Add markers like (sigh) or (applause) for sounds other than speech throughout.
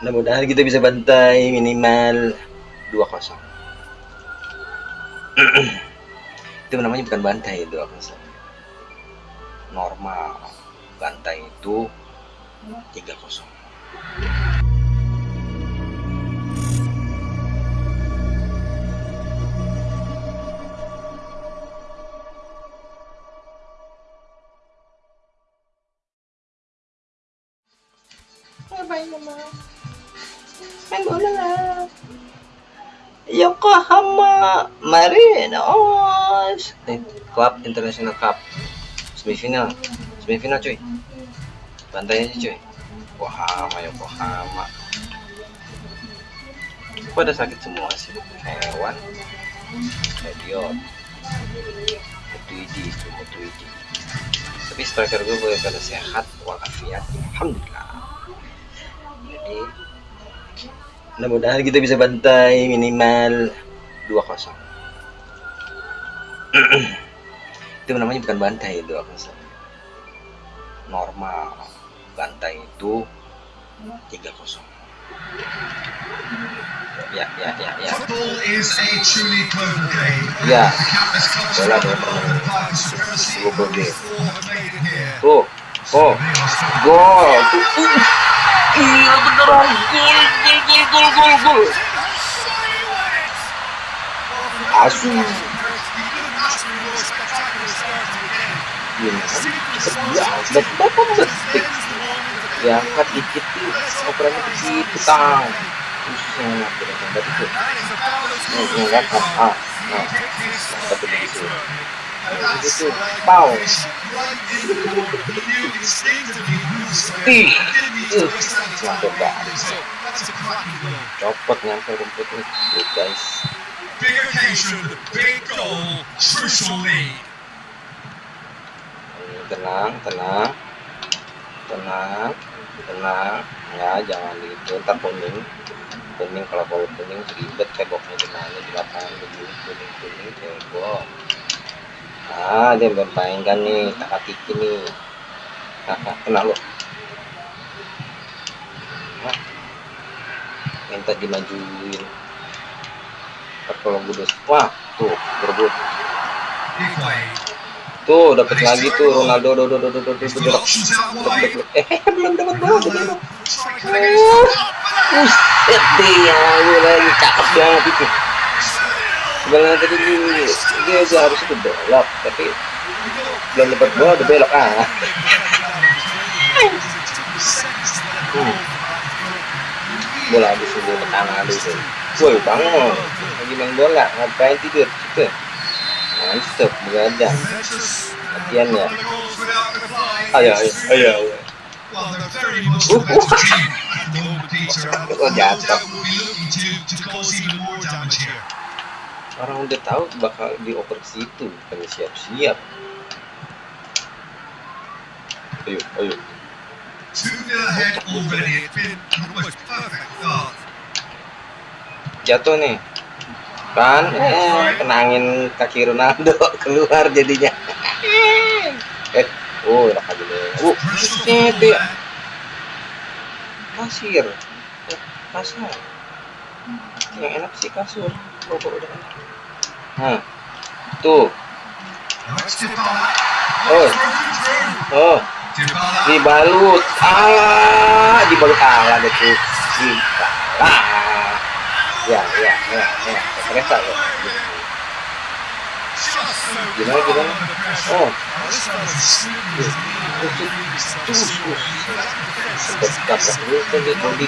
mudah-mudahan kita bisa bantai minimal 2-0 (clears throat) itu namanya bukan bantai 2-0 normal. Bantai itu 3-0 Ngapain mama? Bola lah. Yokohama Marinos. Club International Cup. Semifinal. Semifinal cuy. Bantai aja cuy. Yokohama Yokohama. Kok pada sakit semua sih. Hewan. Idiot Mutuidi itu Mutuidi tapi striker gue boleh pada sehat walafiat. Alhamdulillah. Jadi mudah-mudahan kita bisa bantai minimal 2-0 (clears throat) itu namanya bukan bantai 2-0 normal. Bantai itu 3-0 ya ya ya ya. Ya. Bola it here. tuh oh gol. Tuh uh. Iya beneran gol gol gol gol gol gol asu banget berapa detik diangkat dikit tuh operannya begitu tang susah tidak itu nih kan ah ah nah tapi begitu pau ih banget copot nyampe rumputnya Good, guys. Hmm, tenang tenang tenang tenang ya jangan gitu ntar kuning kuning kalau kalau kuning ribet ceboknya di mana di lapangan begini kuning kuning cebok ah dia bermain kan nih tak tiki nih. Nah, kena lo nah, minta dimajuin. Kalau gue wah tuh tuh dapat lagi tuh Ronaldo. Do do do do do do do wide. eh belum dapat belum get it? Buset gue lagi cakep banget. Sebenarnya tadi dia, dia harus itu belok, tapi belum dapat bola udah belok ah. Hmm. Bola habis itu tangan ada itu. Woi bangun, lagi main bola, ngapain tidur? Gitu. Mantep, begadang. Latihan ya. Ayo, ayo, ayo. Uh, uh. Oh, jatuh. Orang udah tahu bakal dioper ke situ, bukan siap-siap. Ayo, ayo. 2 0 ahead already. It's been almost perfect start. jatuh nih kan eh, kenangin kaki Ronaldo (laughs) keluar jadinya (laughs) eh oh enak aja deh uh forward ya Eh, kasar yang enak sih kasur rokok udah enak nah tuh. Oh. Oh dibalut ah dibalut ala deh tuh dibalut ya ya ya ya kereta ya gimana gimana oh tabrak dulu kan dia body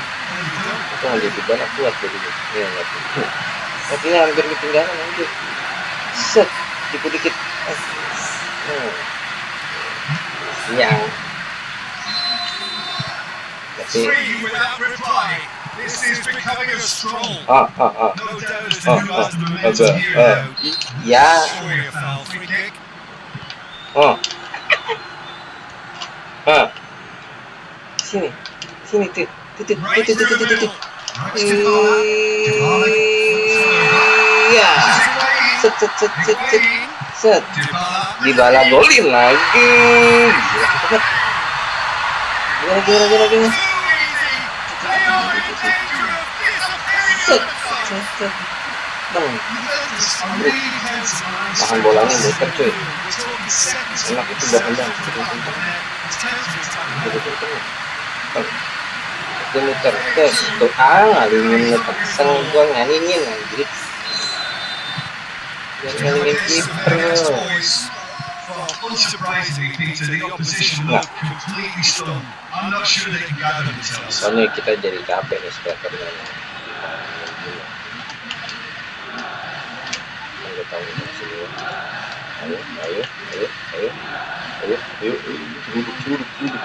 itu ada di bawah kuat jadi ya nggak tapi hampir ketinggalan anjir. Set dikit dikit hmm. yang tapi ah ah ah. Here eh. now. ya. Oh ah. Sini. Sini tuh tuh tuh tuh tuh tuh tuh tuh middle. Alex Dybala. Dybala. iya Higuain. Set set set set set. Set. Dibala. Golin lagi. Gila cepet gila gila gila. Set set set. Bang, tahan bolanya muter cuy. Enak itu kenceng Bang, dia muter terus. Tuh ah ngalingin ngeteseng gua ngalingin anjir Soalnya kita jadi capek nih strikernya. Ayo, ayo, ayo, ayo, ayo, ayo, ayo, ayo, ayo, ayo, ayo, ayo, ayo, ayo, ayo,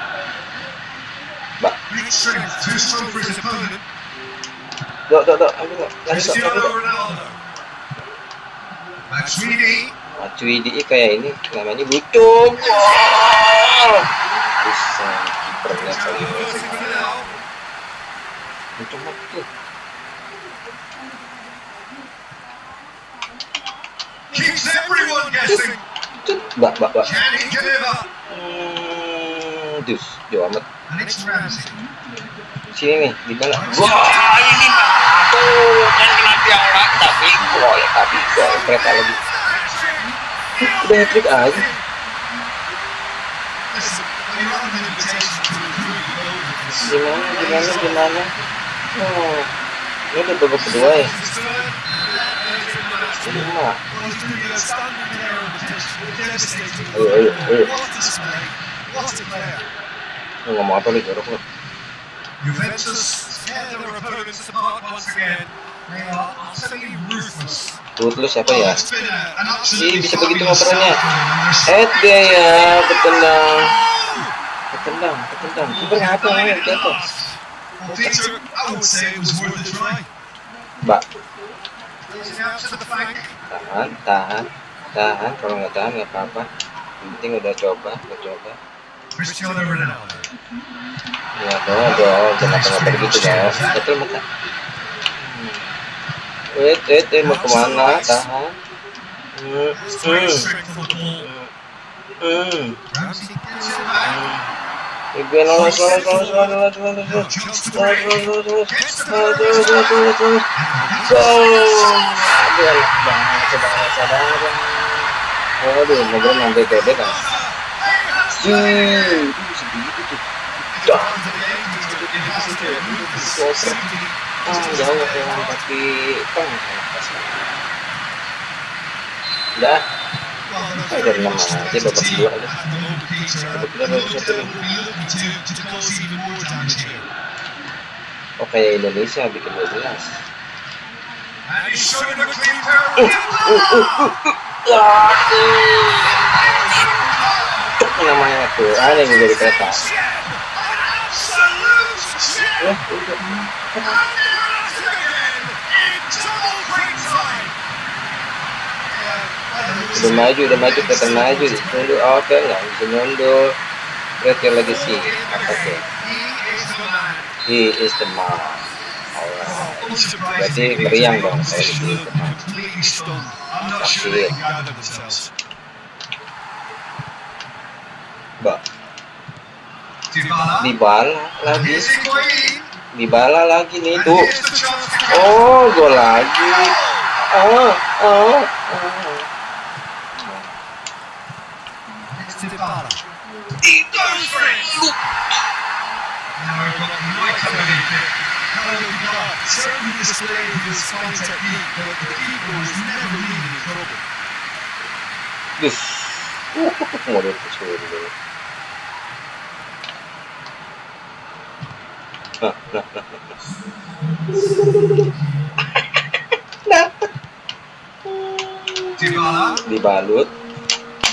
lanjut, lanjut. Matuidi. Matuidi kayak ini namanya butuh. Bisa kipernya kali ini. Butuh waktu. Keeps everyone guessing. Bak bak bak. Hmm, dus, jauh amat. Sini nih, di mana? Wah, ini tuh kan kena tiang tapi gol, tapi gol mereka lagi. Udah hat trick aja. Gimana, gimana, gimana? Oh, ini udah babak kedua ya. Lima. Ayo, ayo, ayo. Lu ngomong apa lu jorok lah. Juventus Ruthless siapa ya? Ih, bisa begitu ngoperannya. Eh, dia ya, ketendang. Ketendang, ketendang. Kiper ngapa ya? Jatuh. Mbak. Tahan, tahan, tahan. Kalau nggak tahan nggak apa-apa. Penting udah coba, udah coba. Cristiano Ronaldo. ya dong dong jangan ngapa begitu dong betul mata wait wait wait mau ke mana tahan hmm hmm hmm. Gue lolos lolos lolos lolos lolos lolos lolos lolos lolos lolos lolos lolos lolos! Aduh enak banget coba saudara Waduh, ngobrol sampai gede kan Oke, Indonesia bikin 12. Uh, uh, uh, uh, uh namanya tuh, ada yang jadi kereta. Ya, udah. Maju, udah maju, kereta maju. Mundur, oke, nggak bisa mundur. Kereta lagi sih, apa tuh? He is the man. Berarti meriang dong kalau itu. Sakit. Mbak, dibala lagi, dibala lagi nih tuh. Oh, gol lagi. Oh, oh, oh. Certainly displayed his fine technique, but the keeper was never leaving in trouble. Dus. Nah. dibalut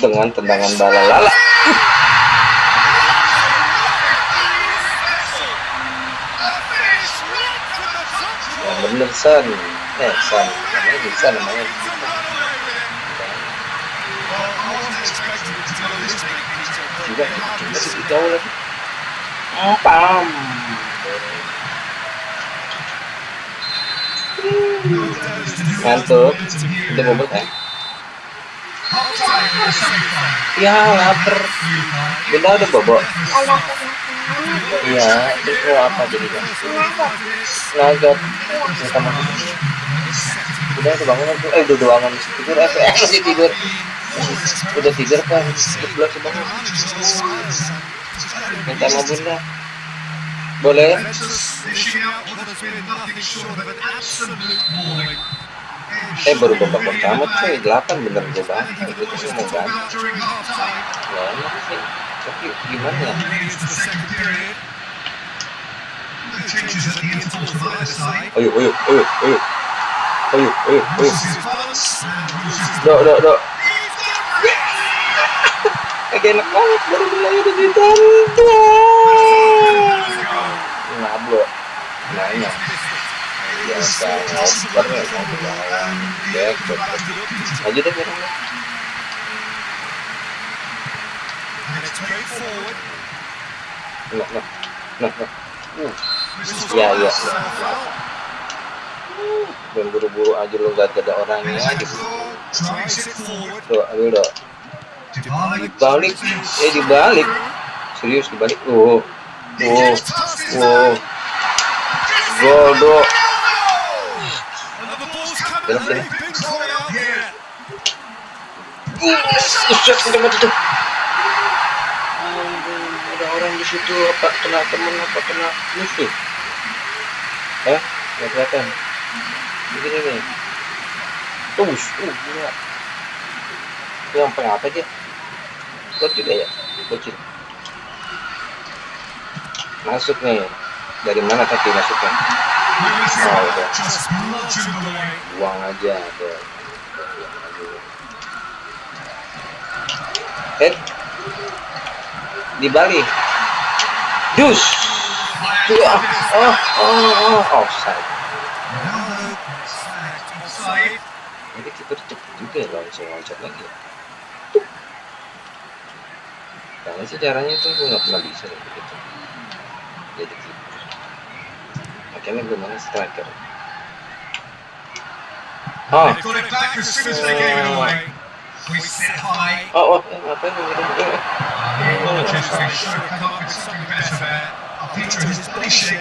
dengan tendangan bala lala. ya nah, bener San, eh San, namanya bisa namanya. Juga. Pam. Ngantuk. Udah bobot ya? Ya, lapar. Bunda udah bobot. Iya, itu apa jadi kan? Nugget. Udah kebangun aku. Eh, udah doangan. Tidur, eh, eh, masih tidur. Udah tidur kan? Sih bangun. Minta sama bunda. Boleh? Eh baru babak pertama cuy, 8 bener gue banget. Itu sih mau half-time. Ya enak sih. Tapi gimana ya? Either side. Ayo, ayo, ayo, ayo. Ayo, ayo, ayo. Loses his balance Kayak enak banget baru mulai udah ditantang. Nablo. Nanya. Biasa ngoper ya, ngoper jalan. Dek, dek, dek. Aja deh, bareng. Nah, nah, nah, nah. Ya, ya, dan buru-buru aja lu gak ada orangnya aja. Bentancur drives it Dybala Balik, eh dibalik. Serius dibalik. Oh, oh, oh. Gol. Uset, udah ada orang di situ apa kena temen apa kena musuh? Eh, nggak kelihatan. Begini nih. Terus, uh, gila. Yang apa dia? Bocil ya? Bocil. Masuk nih. Dari mana tadi masuknya? Oh, udah. Buang aja. Eh, di Bali. Dus. Ah, oh, oh, oh, offside. Ronaldo sacked offside. Jadi kita cepet juga ya loncat-loncat lagi. ya. Karena sih caranya tuh gue nggak pernah bisa kayak begitu. Jadi kiper. Makanya gue mana striker. Oh, oh, oh, eh, ngapain lu gitu? Eh, eh. Rodgers they should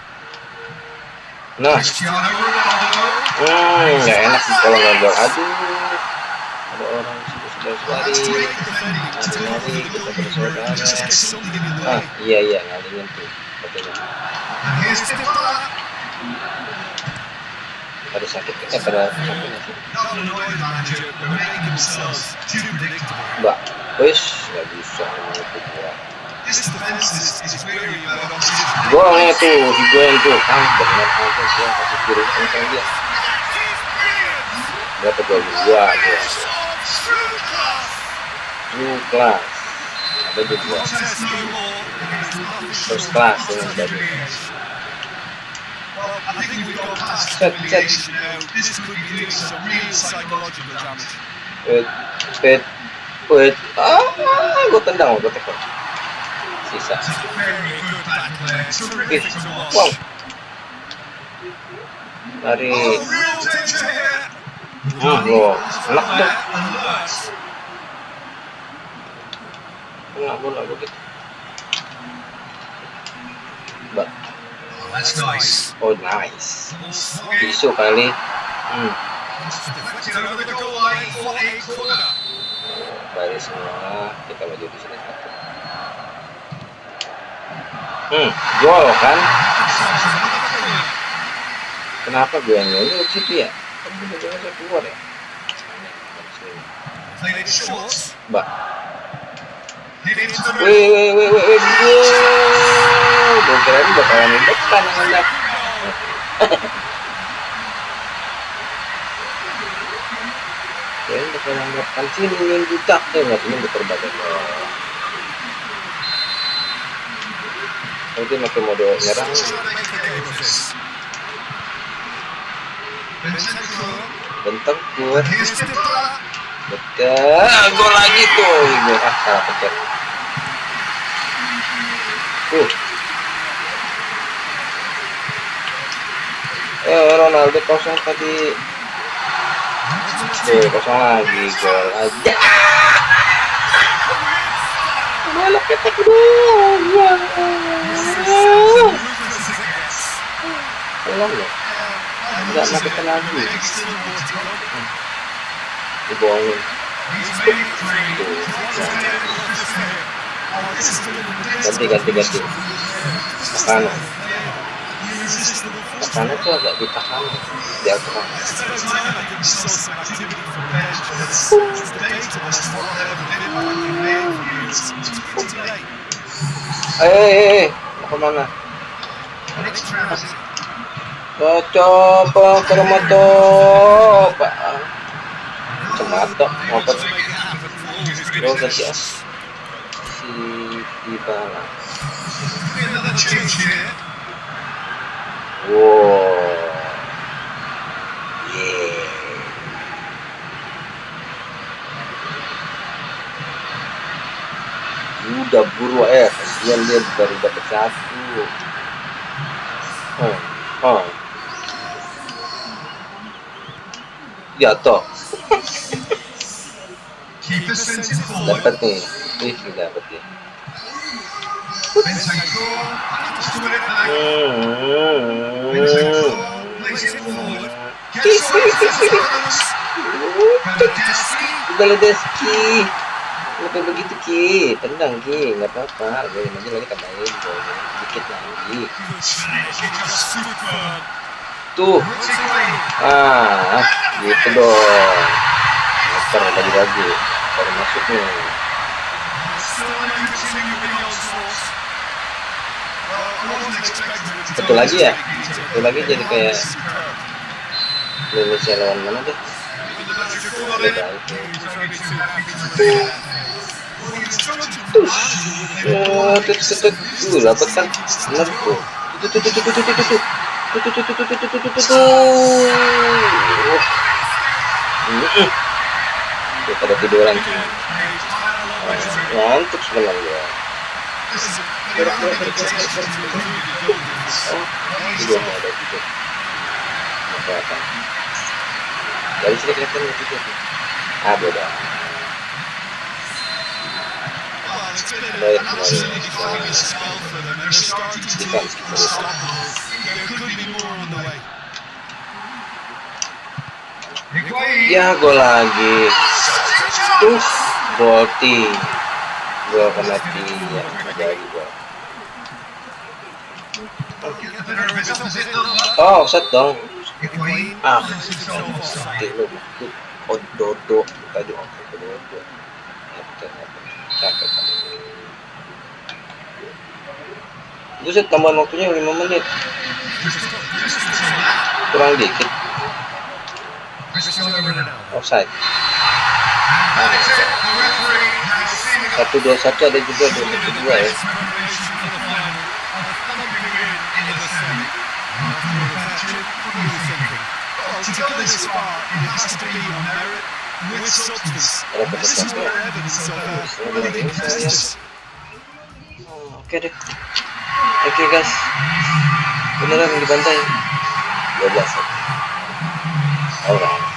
Nah, hmm, nggak enak sih kalau nggak gol. Aduh, ada orang sudah lari. Lari kita bersaudara. Ah, iya iya, ngalingin tuh. Dybala. Pada sakit, eh pada sakit nggak sih? Not an annoyed manager, but they're making themselves too predictable. Mbak, wis nggak bisa. Opposition. Golnya tuh, di gol tuh. Ah, benar aja dia kasih kiri kencang dia. Berapa gol dua dia? Blue class. Ada. There's nothing First class dengan tadi. Set, set. wait, wait. Ah, gua tendang, gua tekan. Sisa. Watch. Wow. Lari. Oh, gua enak tuh. Kena bola begitu. Mbak, Oh, nice. Isu kali. Hmm, baris semua. Kita maju di sini satu hmm, gol kan? Kenapa gue yang ini ucip ya. Kan keluar ya. Mbak. Wih wih wih wih wih gol gue keren bakalan di depan anda keren bakalan depan wih, wih, wih, wih, wih, ini berterbagai mungkin pakai mode nyerang. Bentar gue betul gol lagi tuh. Gue ah salah pencet. Uh. Eh Ronaldo kosong tadi. Eh kosong lagi gol aja. Malah kita kedua Iya. Iya. Iya. pulang ya nggak nak kenal lagi dibohongin. Ganti ganti ganti. Ke kanan ke tuh agak di kanan di atas eh eh eh. Mau ke mana? coba kermato pak. Cemato ngotot. Yo kasih as, ya. Si Dybala. Wow. Yeah. Udah buru eh, dia lihat baru dapat satu. Oh, oh. jatuh. Dapat nih. Ih dapat nih. Lebih begitu Ki. Tendang Ki. Gak apa-apa. Gue lagi tambahin Dikit lagi ganti ah. buru eh, kasihan dia baru dapat satu. Dapat ya. Bentancur. Just doing it back. Hmm. Bentancur. Plays it forward. Gets on his opponents. Bernadeschi. Baladeski Kenapa begitu Ki? Tendang Ki, nggak apa-apa. Gue aja lagi tambahin golnya dikit lagi. He just stood firm. Tuh, Puts it away. ah, gitu dong. Motor lagi lagi, baru masuk nih. Still may continue with the onslaught. Well, I wasn't expecting it to Satu lagi ya? Peter. Satu lagi jadi kayak Superb. Indonesia lawan mana deh? Even the manager thought Beda it. itu. He was only too happy to do that. Well, he struggled to manage it with Oh, tut tut tut, tuh dapat kan? Bener tuh. Tut tut tut tut tut tut tut. Tut tut tut tut tut Wah. Mm-mm. Tuh pada tiduran tuh. Ah, Ngantuk sebenarnya. Oh, tidur nggak ada tidur. Nggak kelihatan. Dari sini kelihatan tidur. Ah, beda. Ya gue lagi. Tuh Bolti Gue kena dia Jadi gue Oh set dong. Ah Sakit lu. Ododo Tadi ododo Sakit buset tambahan waktunya 5 menit. Kurang dikit. Offside. Satu dua satu ada juga dua meter dua ya. Oke deh. Oke guys. Beneran dibantai. 12. Alright.